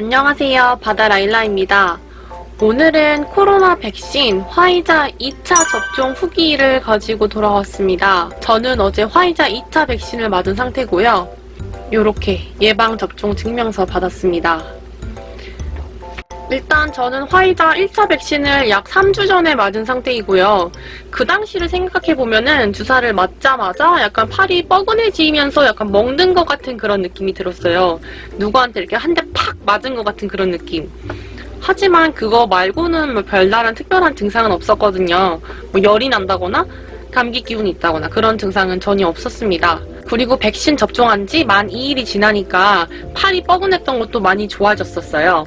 안녕하세요. 바다라일라입니다. 오늘은 코로나 백신 화이자 2차 접종 후기를 가지고 돌아왔습니다. 저는 어제 화이자 2차 백신을 맞은 상태고요. 이렇게 예방접종 증명서 받았습니다. 일단 저는 화이자 1차 백신을 약 3주 전에 맞은 상태이고요. 그 당시를 생각해보면은 주사를 맞자마자 약간 팔이 뻐근해지면서 약간 먹는 것 같은 그런 느낌이 들었어요. 누구한테 이렇게 한 대 팍 맞은 것 같은 그런 느낌. 하지만 그거 말고는 뭐 별다른 특별한 증상은 없었거든요. 뭐 열이 난다거나 감기 기운이 있다거나 그런 증상은 전혀 없었습니다. 그리고 백신 접종한 지 만 2일이 지나니까 팔이 뻐근했던 것도 많이 좋아졌었어요.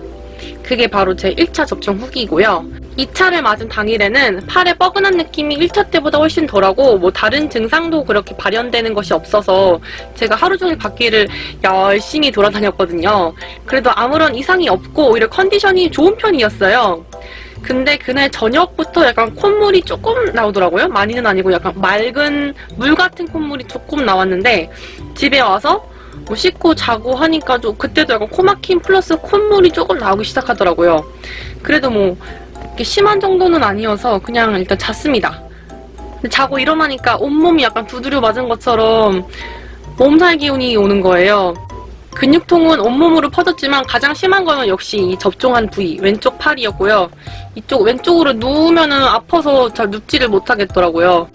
그게 바로 제 1차 접종 후기이고요. 2차를 맞은 당일에는 팔에 뻐근한 느낌이 1차 때보다 훨씬 덜하고 뭐 다른 증상도 그렇게 발현되는 것이 없어서 제가 하루 종일 밖에를 열심히 돌아다녔거든요. 그래도 아무런 이상이 없고 오히려 컨디션이 좋은 편이었어요. 근데 그날 저녁부터 약간 콧물이 조금 나오더라고요. 많이는 아니고 약간 맑은 물 같은 콧물이 조금 나왔는데 집에 와서 뭐 씻고 자고 하니까 좀 그때도 약간 코막힘 플러스 콧물이 조금 나오기 시작하더라고요. 그래도 뭐 이렇게 심한 정도는 아니어서 그냥 일단 잤습니다. 자고 일어나니까 온몸이 약간 두드려 맞은 것처럼 몸살 기운이 오는 거예요. 근육통은 온몸으로 퍼졌지만 가장 심한 거는 역시 이 접종한 부위 왼쪽 팔이었고요. 이쪽 왼쪽으로 누우면은 아파서 잘 눕지를 못하겠더라고요.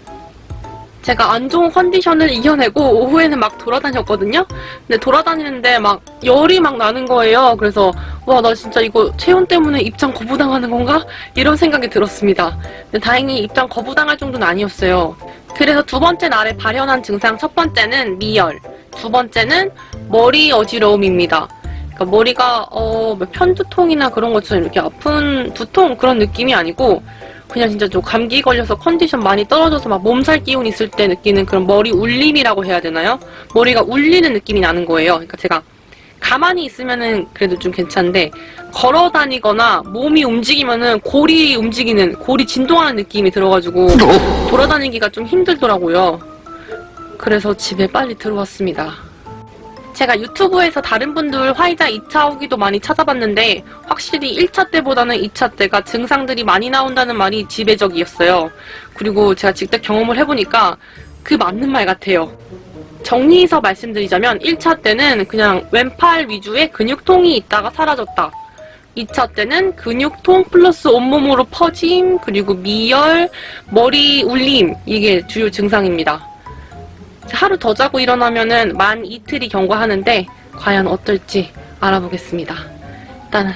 제가 안 좋은 컨디션을 이겨내고 오후에는 막 돌아다녔거든요. 근데 돌아다니는데 막 열이 막 나는 거예요. 그래서 와 나 진짜 이거 체온 때문에 입장 거부당하는 건가? 이런 생각이 들었습니다. 근데 다행히 입장 거부당할 정도는 아니었어요. 그래서 두 번째 날에 발현한 증상 첫 번째는 미열, 두 번째는 머리 어지러움입니다. 그러니까 머리가 어, 뭐 편두통이나 그런 것처럼 이렇게 아픈 두통 그런 느낌이 아니고 그냥 진짜 좀 감기 걸려서 컨디션 많이 떨어져서 막 몸살 기운 있을 때 느끼는 그런 머리 울림이라고 해야 되나요? 머리가 울리는 느낌이 나는 거예요. 그러니까 제가 가만히 있으면은 그래도 좀 괜찮은데 걸어 다니거나 몸이 움직이면은 골이 움직이는 골이 진동하는 느낌이 들어가지고 돌아다니기가 좀 힘들더라고요. 그래서 집에 빨리 들어왔습니다. 제가 유튜브에서 다른 분들 화이자 2차 후기도 많이 찾아봤는데 확실히 1차 때보다는 2차 때가 증상들이 많이 나온다는 말이 지배적이었어요. 그리고 제가 직접 경험을 해보니까 그 맞는 말 같아요. 정리해서 말씀드리자면 1차 때는 그냥 왼팔 위주의 근육통이 있다가 사라졌다. 2차 때는 근육통 플러스 온몸으로 퍼짐, 그리고 미열, 머리 울림 이게 주요 증상입니다. 하루 더 자고 일어나면은 만 이틀이 경과하는데 과연 어떨지 알아보겠습니다. 일단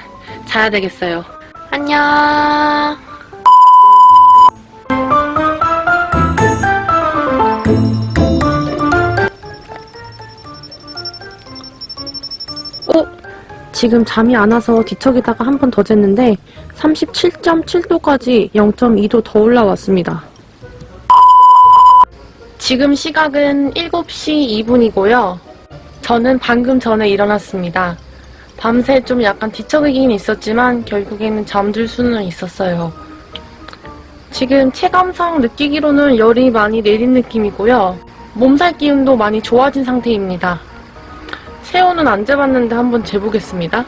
자야 되겠어요. 안녕. 어? 지금 잠이 안 와서 뒤척이다가 한 번 더 쟀는데 37.7도까지 0.2도 더 올라왔습니다. 지금 시각은 7시 2분이고요. 저는 방금 전에 일어났습니다. 밤새 좀 약간 뒤척이긴 있었지만 결국에는 잠들 수는 있었어요. 지금 체감상 느끼기로는 열이 많이 내린 느낌이고요. 몸살 기운도 많이 좋아진 상태입니다. 체온은 안 재봤는데 한번 재보겠습니다.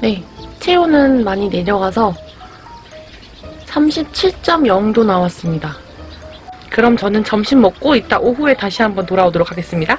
네, 체온은 많이 내려가서 37.0도 나왔습니다. 그럼 저는 점심 먹고 이따 오후에 다시 한번 돌아오도록 하겠습니다.